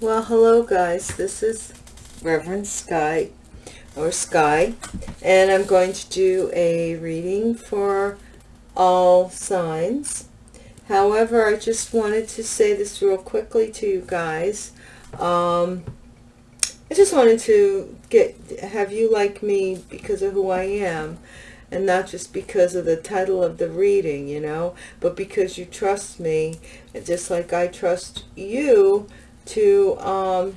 Well, hello guys. This is Reverend Sky or Sky and I'm going to do a reading for all signs. However, I just wanted to say this real quickly to you guys. Um, I just wanted to get have you like me because of who I am and not just because of the title of the reading, you know, but because you trust me, just like I trust you to um,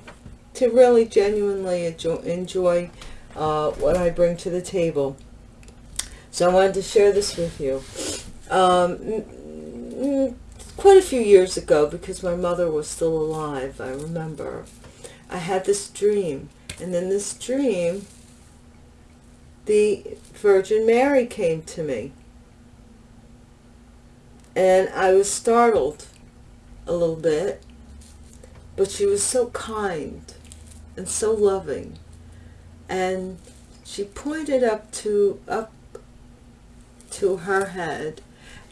to really genuinely enjoy, enjoy uh, what I bring to the table. So I wanted to share this with you. Um, quite a few years ago, because my mother was still alive, I remember, I had this dream. And in this dream, the Virgin Mary came to me. And I was startled a little bit, but she was so kind and so loving. And she pointed up to up to her head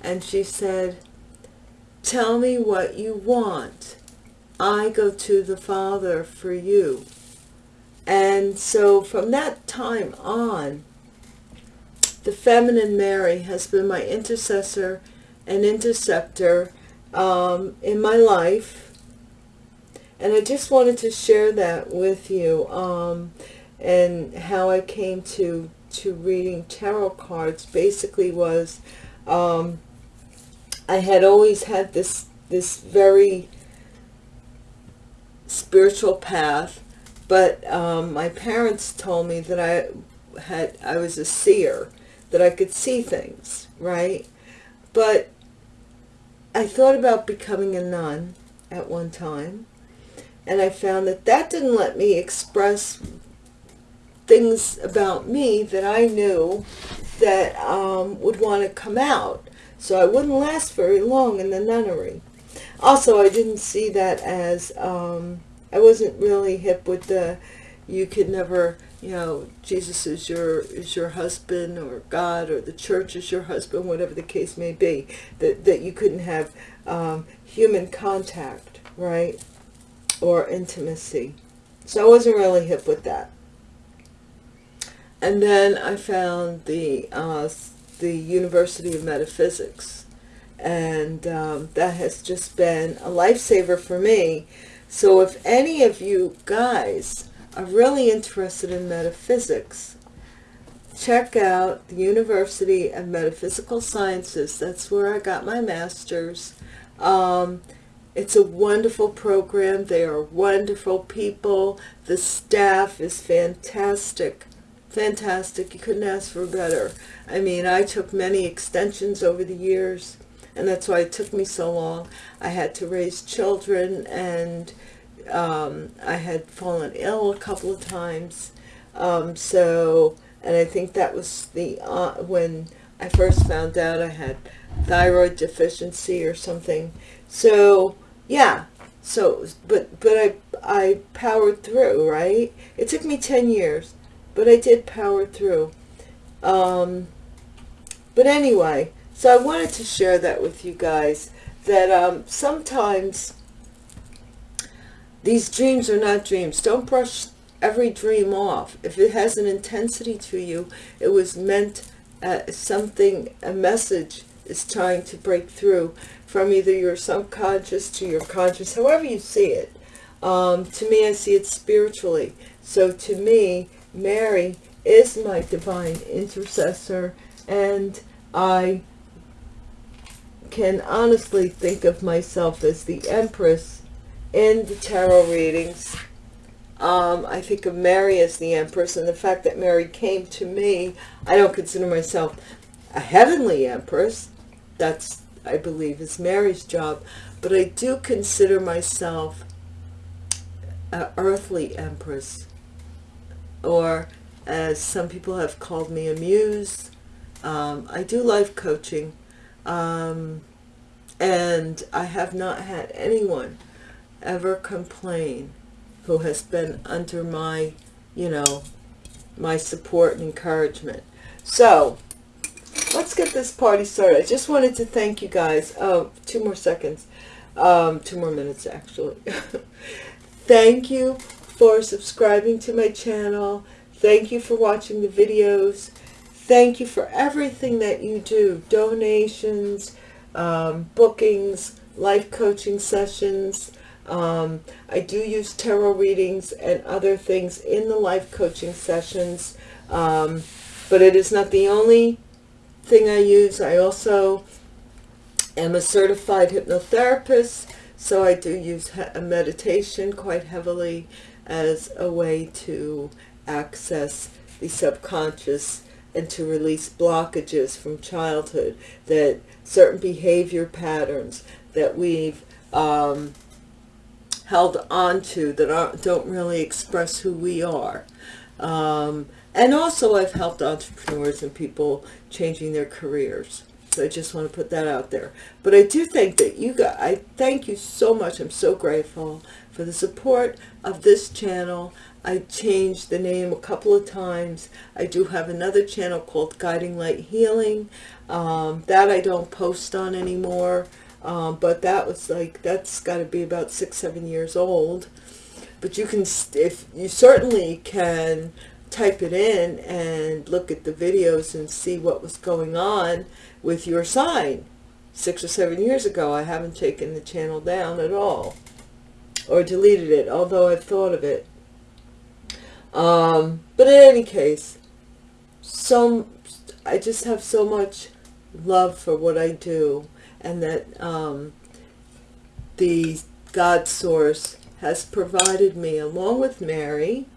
and she said, tell me what you want. I go to the Father for you. And so from that time on, the feminine Mary has been my intercessor and interceptor um, in my life. And I just wanted to share that with you um, and how I came to, to reading tarot cards basically was um, I had always had this, this very spiritual path but um, my parents told me that I had I was a seer, that I could see things, right? But I thought about becoming a nun at one time, and I found that that didn't let me express things about me that I knew that um, would want to come out. So I wouldn't last very long in the nunnery. Also, I didn't see that as um, I wasn't really hip with the, you could never, you know, Jesus is your is your husband or God or the church is your husband, whatever the case may be, that, that you couldn't have um, human contact, right, or intimacy. So I wasn't really hip with that. And then I found the, uh, the University of Metaphysics. And um, that has just been a lifesaver for me so if any of you guys are really interested in metaphysics, check out the University of Metaphysical Sciences. That's where I got my master's. Um, it's a wonderful program. They are wonderful people. The staff is fantastic. Fantastic. You couldn't ask for better. I mean, I took many extensions over the years and that's why it took me so long. I had to raise children and um, I had fallen ill a couple of times. Um, so, and I think that was the, uh, when I first found out I had thyroid deficiency or something. So, yeah. So, but, but I, I powered through, right? It took me 10 years, but I did power through. Um, but anyway, so I wanted to share that with you guys, that um, sometimes these dreams are not dreams. Don't brush every dream off. If it has an intensity to you, it was meant uh, something, a message is trying to break through from either your subconscious to your conscious, however you see it. Um, to me, I see it spiritually. So to me, Mary is my divine intercessor and I can honestly think of myself as the Empress in the tarot readings. Um, I think of Mary as the Empress, and the fact that Mary came to me, I don't consider myself a heavenly Empress. That's, I believe, is Mary's job. But I do consider myself an earthly Empress, or as some people have called me, a muse. Um, I do life coaching um, and I have not had anyone ever complain who has been under my, you know, my support and encouragement. So, let's get this party started. I just wanted to thank you guys. Oh, two more seconds. Um, two more minutes, actually. thank you for subscribing to my channel. Thank you for watching the videos. Thank you for everything that you do. Donations, um, bookings, life coaching sessions. Um, I do use tarot readings and other things in the life coaching sessions. Um, but it is not the only thing I use. I also am a certified hypnotherapist. So I do use a meditation quite heavily as a way to access the subconscious and to release blockages from childhood that certain behavior patterns that we've um, held onto that aren't, don't really express who we are. Um, and also I've helped entrepreneurs and people changing their careers. So I just want to put that out there. But I do think that you got, I thank you so much. I'm so grateful for the support of this channel. I changed the name a couple of times. I do have another channel called Guiding Light Healing. Um, that I don't post on anymore. Um, but that was like, that's got to be about six, seven years old. But you can, if you certainly can type it in and look at the videos and see what was going on with your sign six or seven years ago. I haven't taken the channel down at all or deleted it, although I've thought of it. Um, but in any case, so I just have so much love for what I do and that um, the God source has provided me along with Mary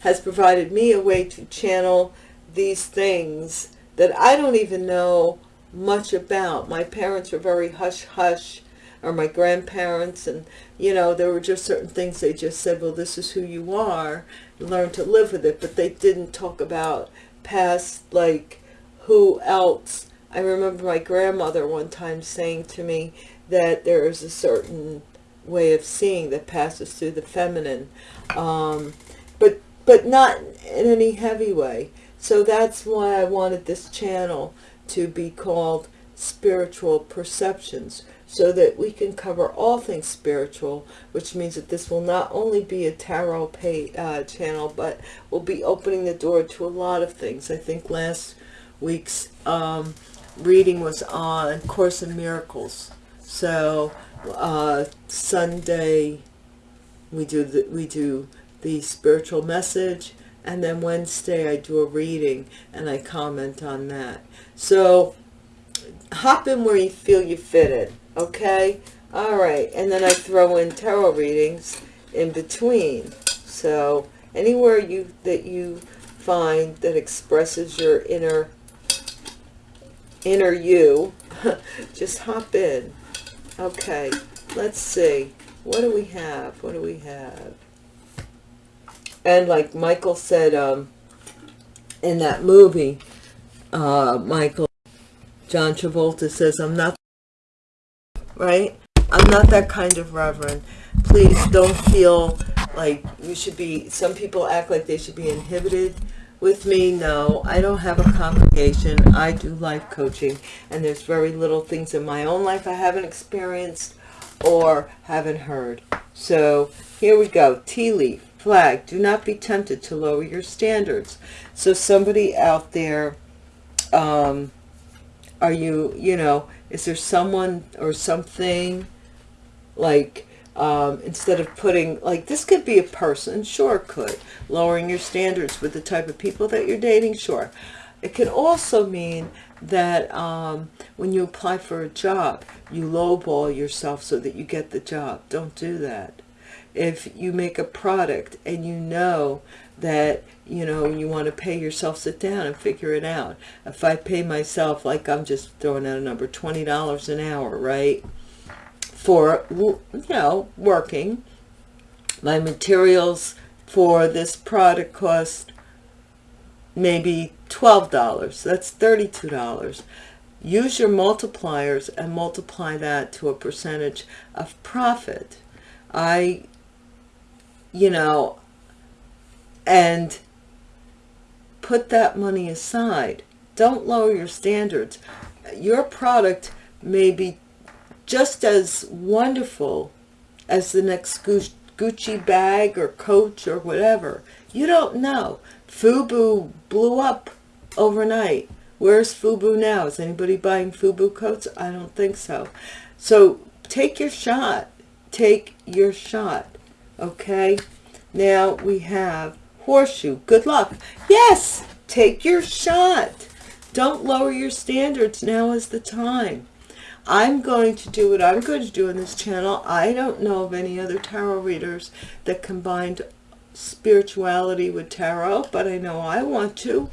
has provided me a way to channel these things that I don't even know much about. My parents were very hush-hush, or my grandparents, and, you know, there were just certain things they just said, well, this is who you are, learn to live with it, but they didn't talk about past, like, who else. I remember my grandmother one time saying to me that there is a certain way of seeing that passes through the feminine. Um, but but not in any heavy way. So that's why I wanted this channel to be called Spiritual Perceptions, so that we can cover all things spiritual, which means that this will not only be a tarot pay, uh, channel, but will be opening the door to a lot of things. I think last week's um, reading was on Course in Miracles. So uh, Sunday we do the, we do the spiritual message and then Wednesday I do a reading and I comment on that. So hop in where you feel you fit in, okay? All right, and then I throw in tarot readings in between. So anywhere you that you find that expresses your inner inner you, just hop in. Okay, let's see. What do we have? What do we have? And like Michael said um, in that movie, uh, Michael, John Travolta says, I'm not, right? I'm not that kind of reverend. Please don't feel like you should be, some people act like they should be inhibited with me. No, I don't have a congregation. I do life coaching and there's very little things in my own life I haven't experienced or haven't heard. So here we go. Tea leaf flag. Do not be tempted to lower your standards. So somebody out there, um, are you, you know, is there someone or something like, um, instead of putting, like this could be a person, sure could, lowering your standards with the type of people that you're dating, sure. It can also mean that um, when you apply for a job, you lowball yourself so that you get the job. Don't do that if you make a product and you know that you know you want to pay yourself sit down and figure it out. If i pay myself like i'm just throwing out a number $20 an hour right? For you know working. My materials for this product cost maybe $12 that's $32 use your multipliers and multiply that to a percentage of profit. I you know, and put that money aside. Don't lower your standards. Your product may be just as wonderful as the next Gucci bag or Coach or whatever. You don't know. Fubu blew up overnight. Where's Fubu now? Is anybody buying Fubu coats? I don't think so. So take your shot. Take your shot. Okay? Now we have horseshoe. Good luck. Yes! Take your shot. Don't lower your standards. Now is the time. I'm going to do what I'm going to do on this channel. I don't know of any other tarot readers that combined spirituality with tarot, but I know I want to.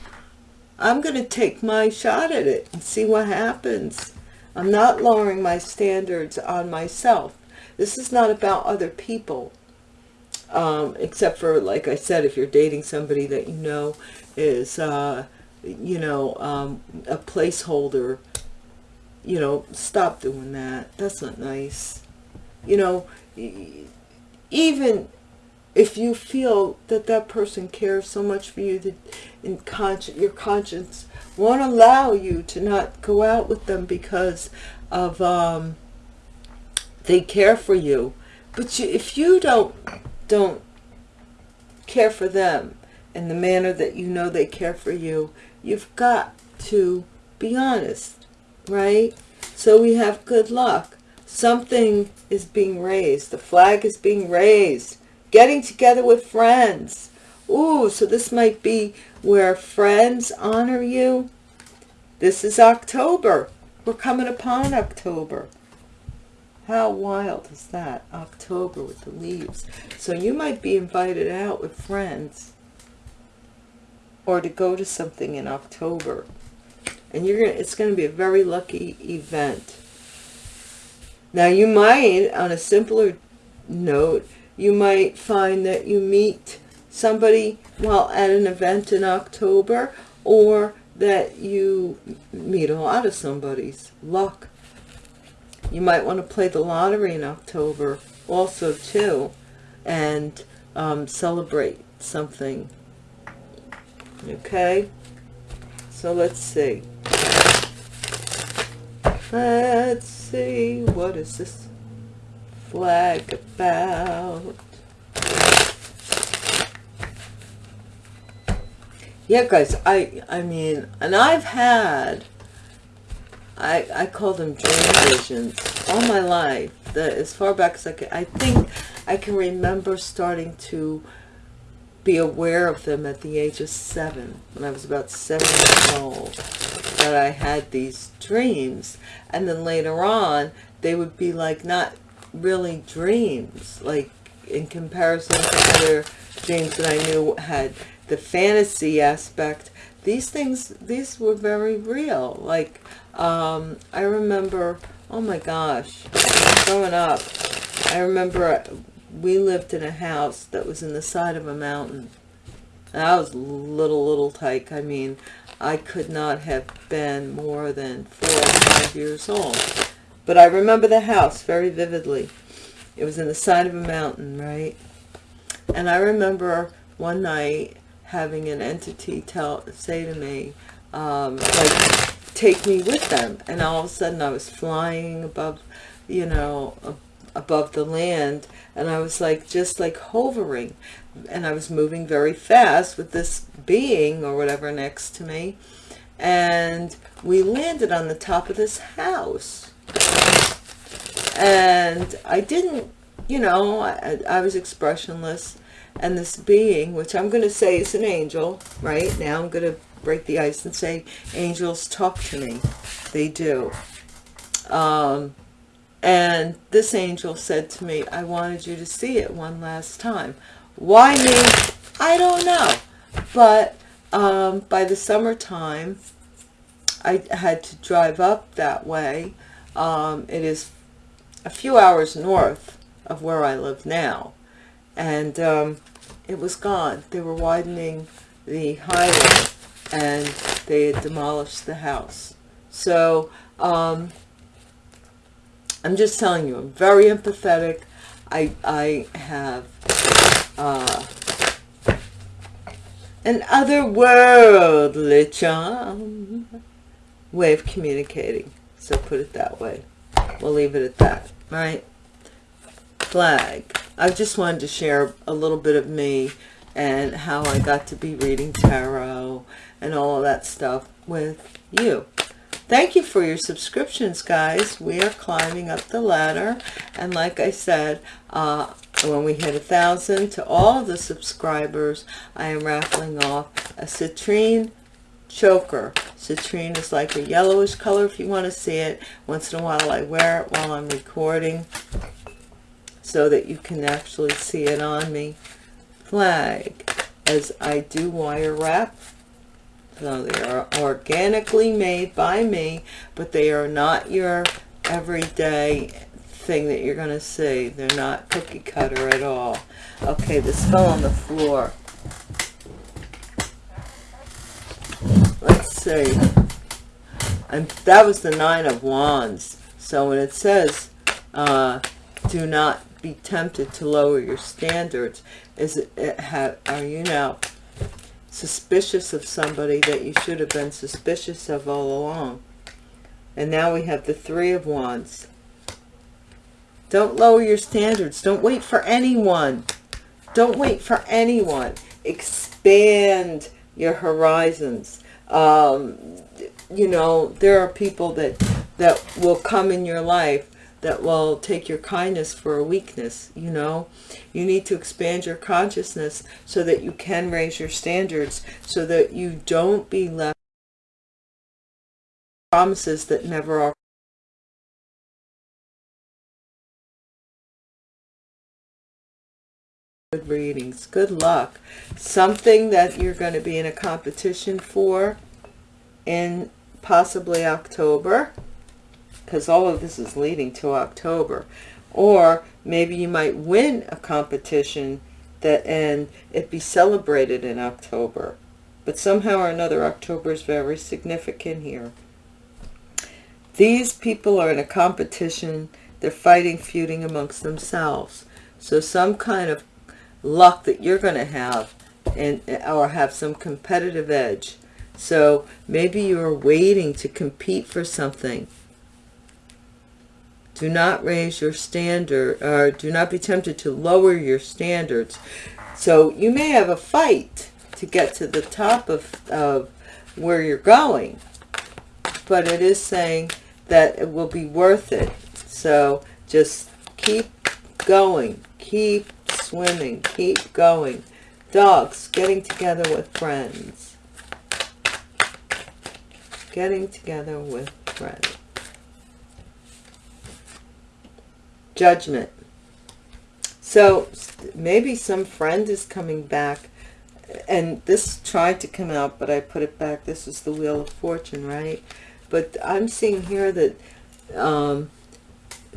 I'm going to take my shot at it and see what happens. I'm not lowering my standards on myself. This is not about other people. Um, except for, like I said, if you're dating somebody that you know is, uh, you know, um, a placeholder, you know, stop doing that. That's not nice. You know, even if you feel that that person cares so much for you that in conscience, your conscience won't allow you to not go out with them because of um, they care for you. But you, if you don't don't care for them in the manner that you know they care for you, you've got to be honest, right? So we have good luck. Something is being raised. The flag is being raised getting together with friends. Ooh, so this might be where friends honor you. This is October. We're coming upon October. How wild is that? October with the leaves. So you might be invited out with friends or to go to something in October. And you're gonna it's gonna be a very lucky event. Now you might, on a simpler note, you might find that you meet somebody while at an event in October or that you meet a lot of somebody's luck. You might want to play the lottery in October also too and um, celebrate something. Okay, so let's see. Let's see, what is this? flag about? Yeah, guys, I, I mean, and I've had, I, I call them dream visions all my life, that as far back as I can, I think I can remember starting to be aware of them at the age of seven, when I was about seven years old, that I had these dreams. And then later on, they would be like not really dreams, like in comparison to other dreams that I knew had the fantasy aspect. These things, these were very real. Like, um, I remember, oh my gosh, growing up, I remember we lived in a house that was in the side of a mountain. And I was little, little tyke. I mean, I could not have been more than four or five years old. But I remember the house very vividly. It was in the side of a mountain, right? And I remember one night having an entity tell say to me, um, like, take me with them. And all of a sudden I was flying above, you know, above the land. And I was like, just like hovering. And I was moving very fast with this being or whatever next to me. And we landed on the top of this house and I didn't, you know, I, I was expressionless. And this being, which I'm going to say is an angel, right? Now I'm going to break the ice and say angels talk to me. They do. Um, and this angel said to me, I wanted you to see it one last time. Why me? I don't know. But um, by the summertime, I had to drive up that way. Um, it is a few hours north of where I live now. And um, it was gone. They were widening the highway and they had demolished the house. So um, I'm just telling you, I'm very empathetic. I, I have uh, an otherworldly charm way of communicating. So put it that way. We'll leave it at that right? Flag. I just wanted to share a little bit of me and how I got to be reading tarot and all of that stuff with you. Thank you for your subscriptions, guys. We are climbing up the ladder. And like I said, uh, when we hit a thousand to all the subscribers, I am raffling off a citrine choker. Citrine is like a yellowish color if you want to see it. Once in a while I wear it while I'm recording so that you can actually see it on me. Flag, as I do wire wrap. So they are organically made by me, but they are not your everyday thing that you're going to see. They're not cookie cutter at all. Okay, this fell on the floor. Let's see. And that was the Nine of Wands. So when it says, uh, do not be tempted to lower your standards, is it, it have, are you now suspicious of somebody that you should have been suspicious of all along? And now we have the Three of Wands. Don't lower your standards. Don't wait for anyone. Don't wait for anyone. Expand your horizons. Um, you know, there are people that, that will come in your life that will take your kindness for a weakness, you know. You need to expand your consciousness so that you can raise your standards, so that you don't be left promises that never are. Good readings. Good luck. Something that you're going to be in a competition for in possibly october because all of this is leading to october. Or maybe you might win a competition that and it be celebrated in october. But somehow or another october is very significant here. These people are in a competition. They're fighting feuding amongst themselves. So some kind of luck that you're going to have and or have some competitive edge. So maybe you're waiting to compete for something do not raise your standard or do not be tempted to lower your standards so you may have a fight to get to the top of, of where you're going but it is saying that it will be worth it so just keep going keep swimming. Keep going. Dogs, getting together with friends. Getting together with friends. Judgment. So maybe some friend is coming back and this tried to come out, but I put it back. This is the Wheel of Fortune, right? But I'm seeing here that um,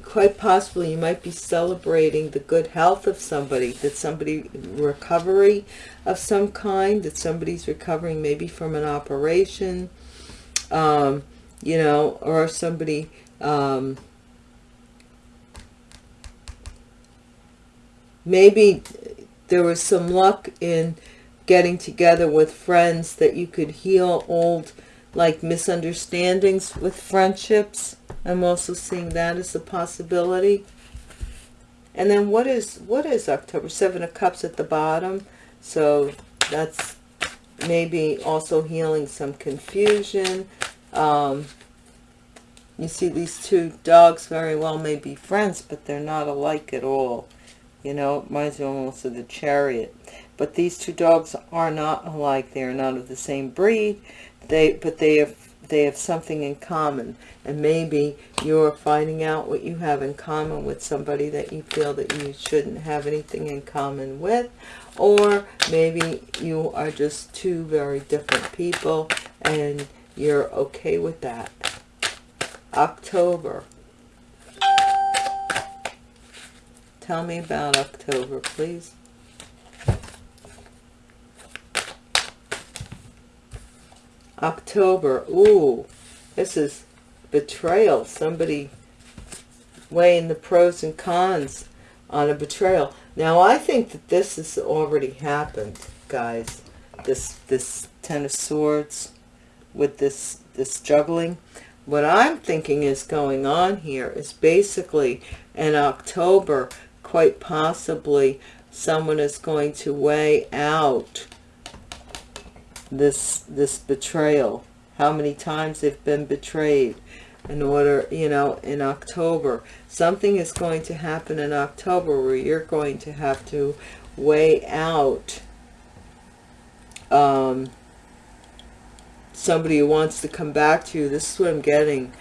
quite possibly you might be celebrating the good health of somebody, that somebody recovery of some kind, that somebody's recovering maybe from an operation, um, you know, or somebody um, maybe there was some luck in getting together with friends that you could heal old like misunderstandings with friendships I'm also seeing that as a possibility. And then what is what is October? Seven of Cups at the bottom. So that's maybe also healing some confusion. Um, you see these two dogs very well may be friends, but they're not alike at all. You know, reminds me almost of the chariot. But these two dogs are not alike. They are not of the same breed. They, but they have they have something in common and maybe you're finding out what you have in common with somebody that you feel that you shouldn't have anything in common with or maybe you are just two very different people and you're okay with that October tell me about October please October. Ooh, this is betrayal. Somebody weighing the pros and cons on a betrayal. Now, I think that this has already happened, guys. This this Ten of Swords with this this juggling. What I'm thinking is going on here is basically in October, quite possibly someone is going to weigh out this this betrayal. How many times they've been betrayed in order you know in october. Something is going to happen in october where you're going to have to weigh out um somebody who wants to come back to you. This is what i'm getting.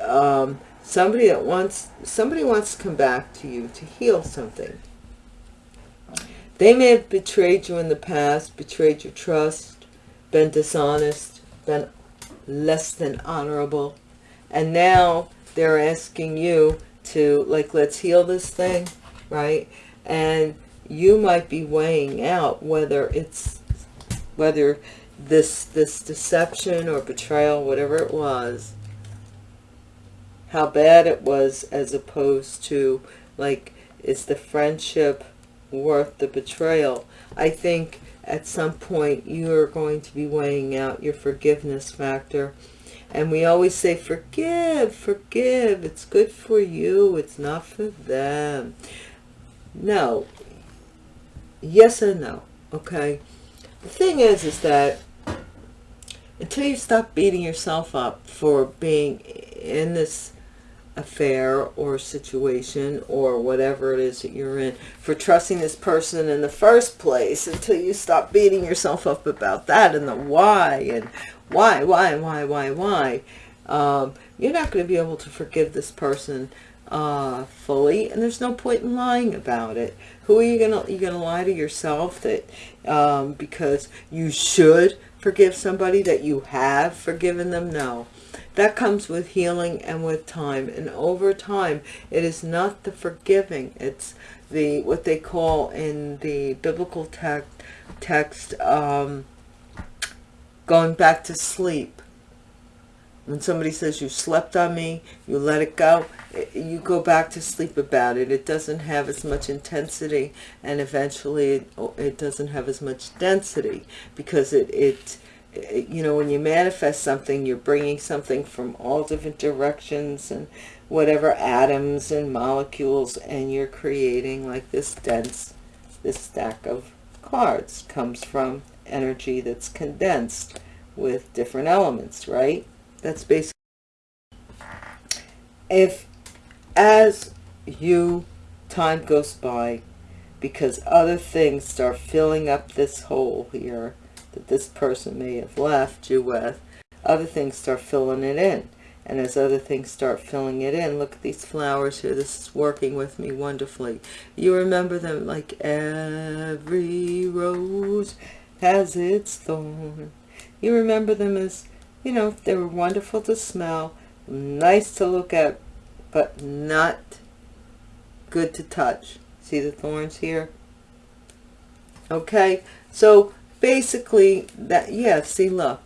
Um somebody that wants somebody wants to come back to you to heal something. They may have betrayed you in the past betrayed your trust been dishonest been less than honorable and now they're asking you to like let's heal this thing right? And you might be weighing out whether it's whether this this deception or betrayal whatever it was how bad it was as opposed to like is the friendship worth the betrayal? I think at some point you are going to be weighing out your forgiveness factor. And we always say forgive forgive. It's good for you. It's not for them. No. Yes and no okay? The thing is is that until you stop beating yourself up for being in this affair or situation or whatever it is that you're in for trusting this person in the first place until you stop beating yourself up about that and the why and why why why why why. Um, you're not going to be able to forgive this person uh, fully and there's no point in lying about it. Who are you gonna you gonna lie to yourself that um, because you should forgive somebody that you have forgiven them? No that comes with healing and with time. And over time, it is not the forgiving. It's the what they call in the biblical text, text um, going back to sleep. When somebody says you slept on me, you let it go, you go back to sleep about it. It doesn't have as much intensity and eventually it, it doesn't have as much density because it, it you know, when you manifest something, you're bringing something from all different directions and whatever atoms and molecules, and you're creating like this dense, this stack of cards comes from energy that's condensed with different elements, right? That's basically, if as you, time goes by, because other things start filling up this hole here, that this person may have left you with, other things start filling it in. And as other things start filling it in, look at these flowers here. This is working with me wonderfully. You remember them like every rose has its thorn. You remember them as, you know, they were wonderful to smell, nice to look at, but not good to touch. See the thorns here? Okay, so basically that yeah see look.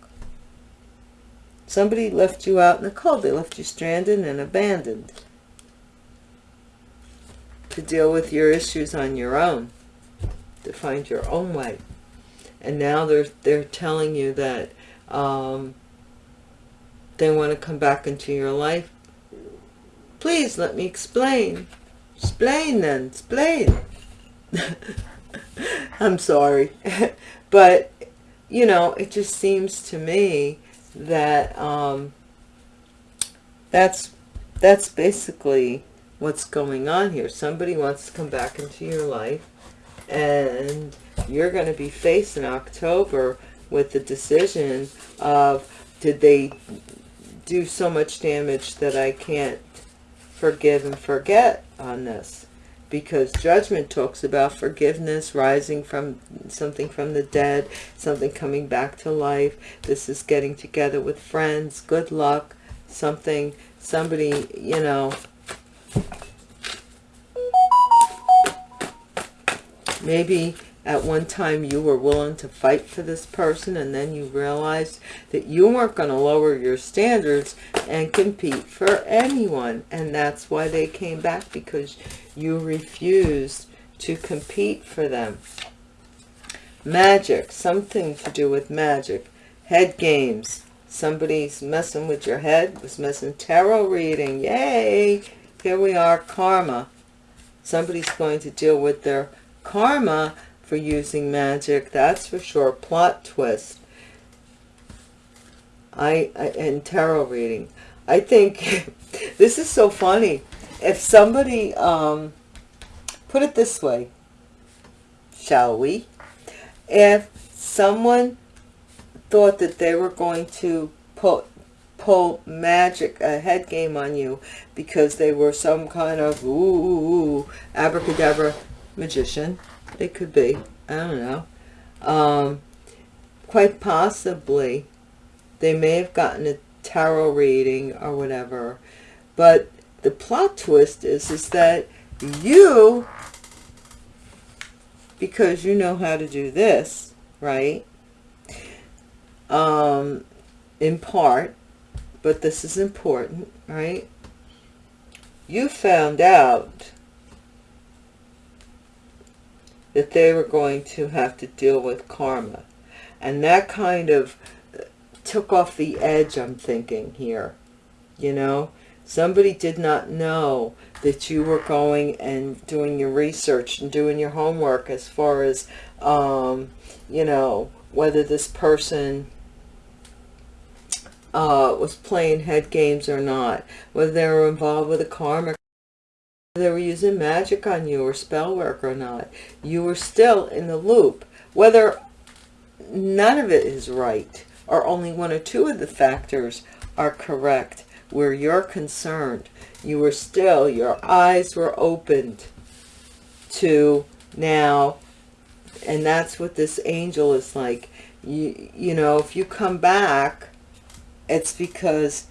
Somebody left you out in the cold. They left you stranded and abandoned to deal with your issues on your own to find your own way. And now they're they're telling you that um, they want to come back into your life. Please let me explain. Explain then. Explain. I'm sorry but you know it just seems to me that um, that's that's basically what's going on here. Somebody wants to come back into your life and you're going to be faced in October with the decision of did they do so much damage that I can't forgive and forget on this because judgment talks about forgiveness, rising from something from the dead, something coming back to life. This is getting together with friends, good luck, something, somebody, you know, maybe at one time you were willing to fight for this person and then you realized that you weren't going to lower your standards and compete for anyone. And that's why they came back because you refused to compete for them. Magic something to do with magic. Head games. Somebody's messing with your head was messing tarot reading. Yay! Here we are karma. Somebody's going to deal with their karma for using magic that's for sure. Plot twist. I, I and tarot reading. I think this is so funny. If somebody um put it this way shall we? If someone thought that they were going to put pull magic a head game on you because they were some kind of ooh, abracadabra magician it could be. I don't know. Um quite possibly they may have gotten a tarot reading or whatever. But the plot twist is is that you because you know how to do this right? Um in part but this is important, right? You found out that they were going to have to deal with karma. And that kind of took off the edge, I'm thinking here. You know, somebody did not know that you were going and doing your research and doing your homework as far as, um, you know, whether this person uh, was playing head games or not, whether they were involved with a karma, whether they were using magic on you or spell work or not. You were still in the loop. Whether none of it is right or only one or two of the factors are correct where you're concerned, you were still, your eyes were opened to now, and that's what this angel is like. You, you know, if you come back it's because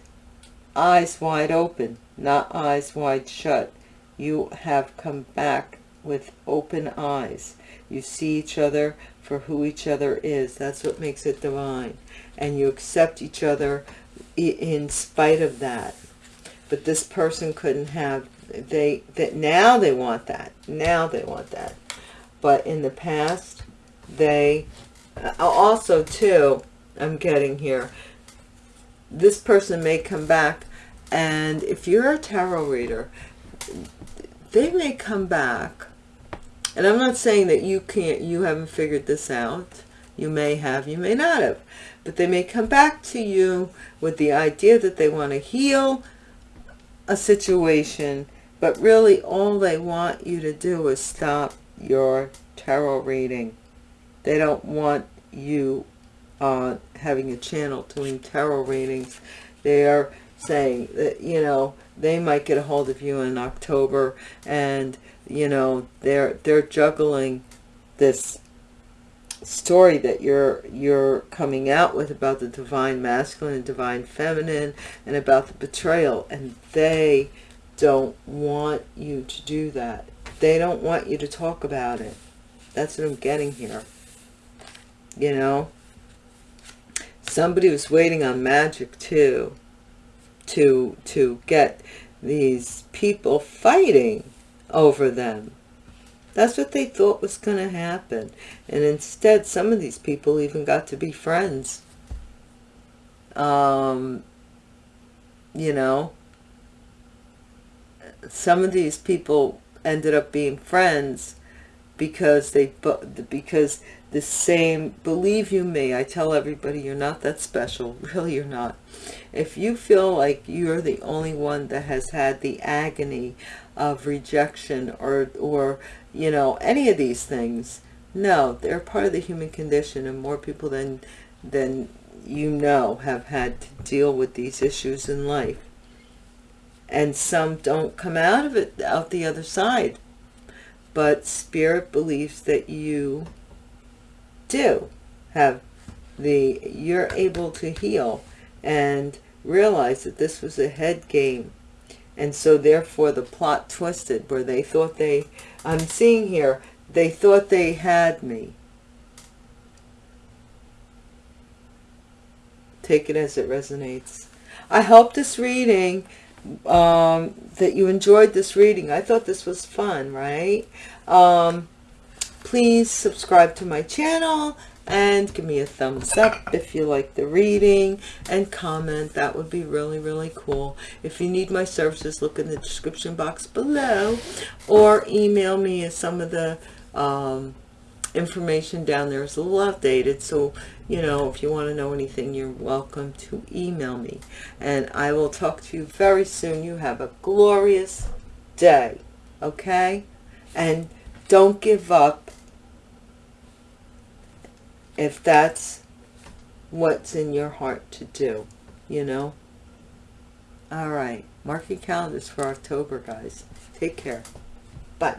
eyes wide open, not eyes wide shut. You have come back with open eyes. You see each other for who each other is. That's what makes it divine. And you accept each other in spite of that. But this person couldn't have, they, that now they want that. Now they want that. But in the past, they, uh, also too, I'm getting here, this person may come back and if you're a tarot reader they may come back. And i'm not saying that you can't you haven't figured this out. You may have you may not have. But they may come back to you with the idea that they want to heal a situation. But really all they want you to do is stop your tarot reading. They don't want you uh, having a channel doing tarot readings. They are saying that, you know, they might get a hold of you in October and, you know, they're, they're juggling this story that you're you're coming out with about the divine masculine and divine feminine and about the betrayal. And they don't want you to do that. They don't want you to talk about it. That's what i'm getting here. You know? Somebody was waiting on magic too to to get these people fighting over them. That's what they thought was going to happen. And instead some of these people even got to be friends. Um you know? Some of these people ended up being friends because they because the same. Believe you me i tell everybody you're not that special. Really you're not. If you feel like you're the only one that has had the agony of rejection or or you know any of these things no they're part of the human condition and more people than than you know have had to deal with these issues in life. And some don't come out of it out the other side. But spirit believes that you do have the you're able to heal and realize that this was a head game. And so therefore the plot twisted where they thought they i'm seeing here they thought they had me. Take it as it resonates. I hope this reading um that you enjoyed this reading. I thought this was fun right? Um please subscribe to my channel and give me a thumbs up if you like the reading and comment. That would be really really cool. If you need my services look in the description box below or email me. As some of the um, information down there is a little outdated so you know if you want to know anything you're welcome to email me. And I will talk to you very soon. You have a glorious day okay? And don't give up if that's what's in your heart to do you know? All right. Mark your calendars for october guys. Take care. Bye